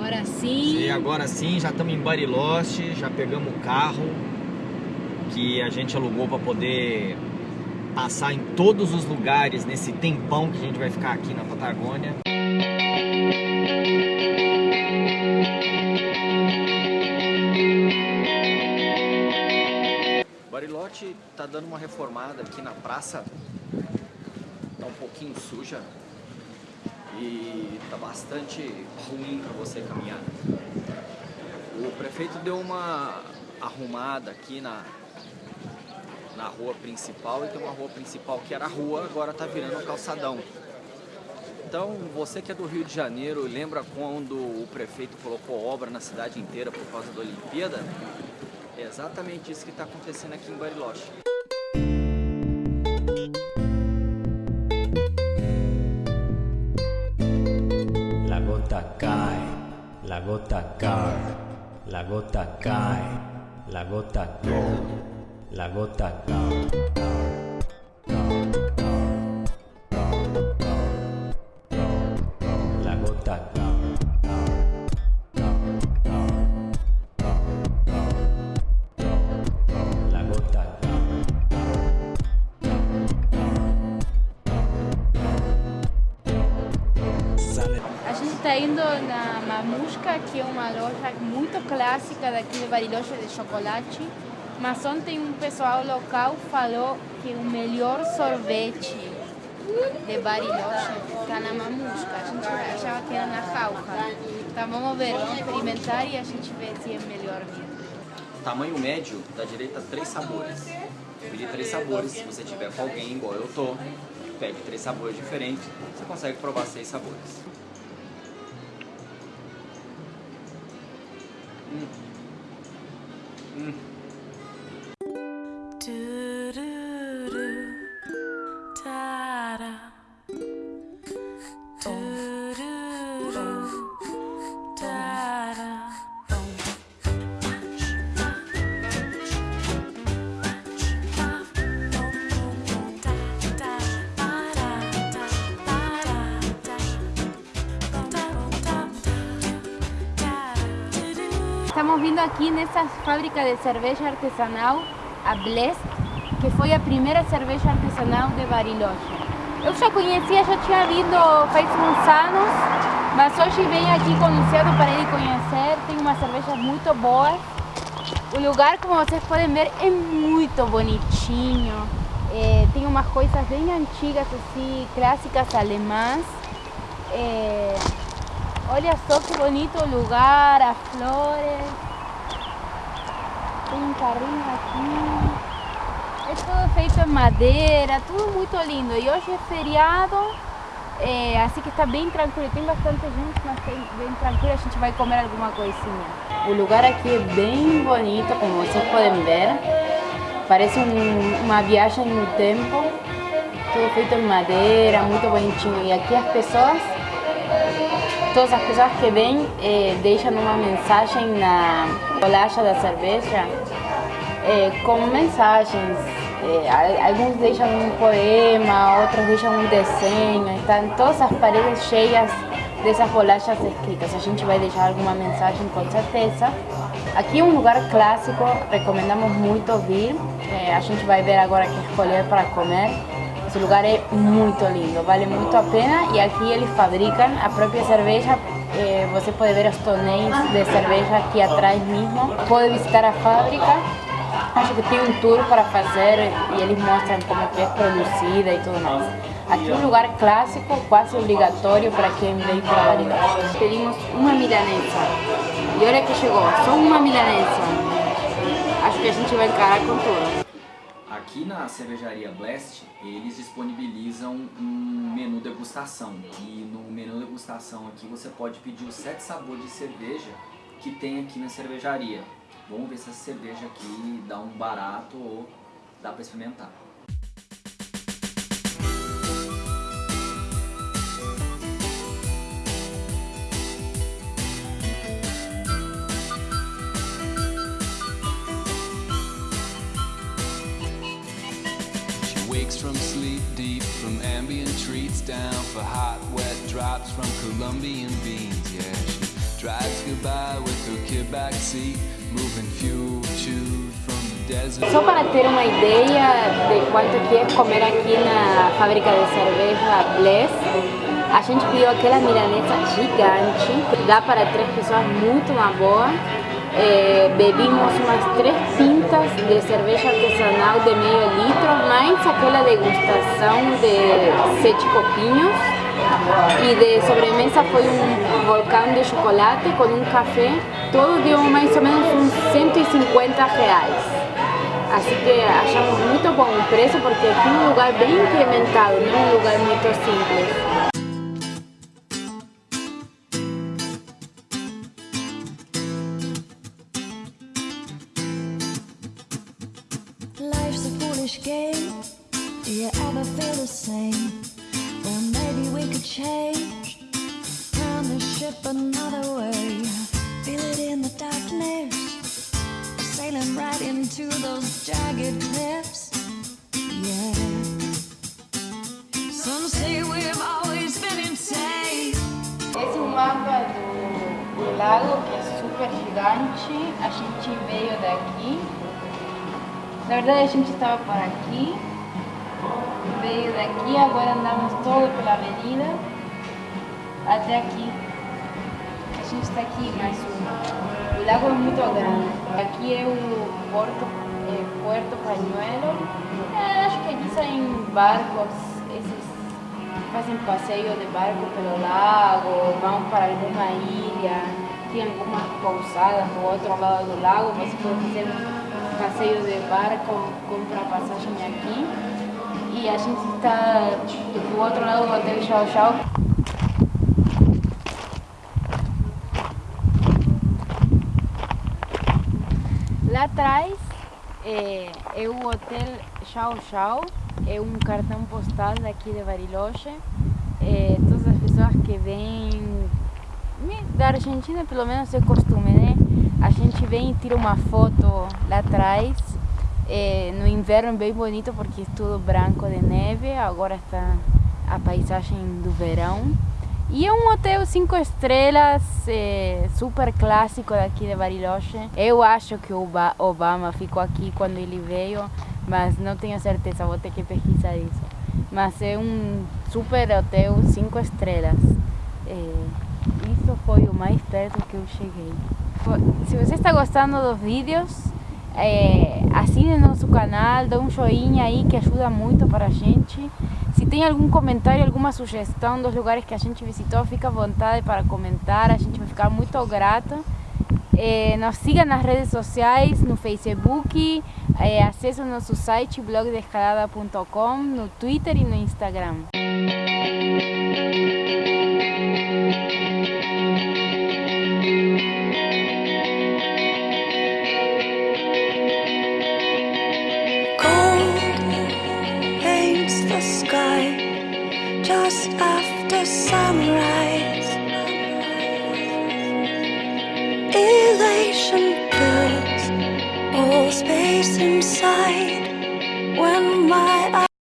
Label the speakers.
Speaker 1: Agora sim.
Speaker 2: E agora sim, já estamos em Bariloche, já pegamos o carro que a gente alugou para poder passar em todos os lugares nesse tempão que a gente vai ficar aqui na Patagônia. Bariloche tá dando uma reformada aqui na praça, tá um pouquinho suja e tá bastante ruim para você caminhar. O prefeito deu uma arrumada aqui na, na rua principal e tem uma rua principal que era rua, agora tá virando um calçadão. Então, você que é do Rio de Janeiro, lembra quando o prefeito colocou obra na cidade inteira por causa da Olimpíada? É exatamente isso que está acontecendo aqui em Bariloche.
Speaker 3: La gota cae, la gota cae, la gota cae, la gota cae.
Speaker 1: Está indo na Mamusca, que é uma loja muito clássica daqui de Bariloche de chocolate. Mas ontem um pessoal local falou que o melhor sorvete de Bariloche está na Mamusca. A gente achava que era na Jauja. Então vamos ver, vamos experimentar e a gente vê se é melhor mesmo.
Speaker 2: Tamanho médio, da direita, três sabores. Pedir três sabores, se você tiver com alguém igual eu tô, pede três sabores diferentes, você consegue provar seis sabores. Mm. Mm.
Speaker 1: Estamos vindo aqui nessa fábrica de cerveja artesanal, a Blest, que foi a primeira cerveja artesanal de Bariloche. Eu já conhecia, já tinha vindo faz uns anos, mas hoje venho aqui com o Luciano para ele conhecer. Tem uma cerveja muito boa. O lugar, como vocês podem ver, é muito bonitinho. É, tem umas coisas bem antigas, assim, clássicas alemãs. É, Olha só que bonito o lugar, as flores. Tem um carrinho aqui. É tudo feito em madeira, tudo muito lindo. E hoje é feriado, é, assim que está bem tranquilo. Tem bastante gente, mas tem bem tranquilo. A gente vai comer alguma coisinha. O lugar aqui é bem bonito, como vocês podem ver. Parece um- uma viagem no tempo. Tudo feito em madeira, muito bonitinho. E aqui as pessoas Todas as pessoas que vêm eh, deixam uma mensagem na bolacha da cerveja eh, com mensagens. Eh, alguns deixam um poema, outros deixam um desenho. Estão todas as paredes cheias dessas bolachas escritas. A gente vai deixar alguma mensagem com certeza. Aqui é um lugar clássico, recomendamos muito vir. Eh, a gente vai ver agora que escolher para comer. Esse lugar é muito lindo, vale muito a pena e aqui eles fabricam a própria cerveja. Eh, você pode ver os tonéis de cerveja aqui atrás mesmo. Pode visitar a fábrica. Acho que tem um tour para fazer e eles mostram como que é produzida e tudo mais. Aqui um lugar clássico, quase obrigatório para quem vem para Bariloche. Pedimos uma milanesa e olha que chegou, só uma milanesa. Acho que a gente vai encarar com tudo.
Speaker 2: Aqui na cervejaria Blast, eles disponibilizam um menu degustação. E no menu degustação aqui você pode pedir os sete sabores de cerveja que tem aqui na cervejaria. Vamos ver se essa cerveja aqui dá um barato ou dá para experimentar.
Speaker 4: Wakes from sleep deep, from ambient treats down for hot, wet drops from Colombian beans. Yeah, she drives by with a kid backseat, moving fuel chewed from the desert.
Speaker 1: Só para ter uma ideia de quanto que é comer aqui na fábrica de cerveja Bless, a gente pediu aquela milanesa gigante, dá para três pessoas muito na boa. É, bebimos umas três pintas de cerveja artesanal de meio litro, mais aquela degustação de sete copinhos. E de sobremesa foi um volcão de chocolate com um café, todo deu mais ou menos uns 150 reais. Assim que achamos muito bom o preço porque aqui é um lugar bem incrementado, não é um lugar muito simples.
Speaker 5: Game. Do you ever feel the same? Well, maybe we could change. Turn the ship another way. Feel it in the darkness. Sailing right into those jagged cliffs. Yeah. Some say we've always been insane.
Speaker 1: É um mapa do, lago que é super gigante. A gente veio daqui. Na verdade a gente estava por aqui. Veio daqui, agora andamos todo pela avenida até aqui. A gente está aqui mais um. O lago é muito grande. Aqui é o Porto, é, Puerto Pañuelo. É, acho que aqui saem barcos, esses fazem passeio de barco pelo lago, vão para alguma ilha, tem algumas pousadas do outro lado do lago, você pode fazer um passeio de barco, comprar passagem aqui. E a gente está do outro lado do hotel Chau Chau. Lá atrás é, é o Hotel Chau Chau, é um cartão postal daqui de Bariloche. É, todas as pessoas que vêm da Argentina, pelo menos é costume, gente vem e tira uma foto lá atrás. É, no inverno bem bonito porque é tudo branco de neve, agora está a paisagem do verão. E é um hotel cinco estrelas, é, super clássico daqui de Bariloche. Eu acho que o Oba- Obama ficou aqui quando ele veio, mas não tenho certeza, vou ter que pesquisar isso. Mas é um super hotel cinco estrelas. É, isso foi o mais perto que eu cheguei. Se você está gostando dos vídeos, é, assine nosso canal, dá um joinha aí que ajuda muito para a gente. Se tem algum comentário, alguma sugestão dos lugares que a gente visitou, fica à vontade para comentar, a gente vai ficar muito grata. É, nos siga nas redes sociais, no Facebook, é, acesse o nosso site blogdescalada.com, no Twitter e no Instagram.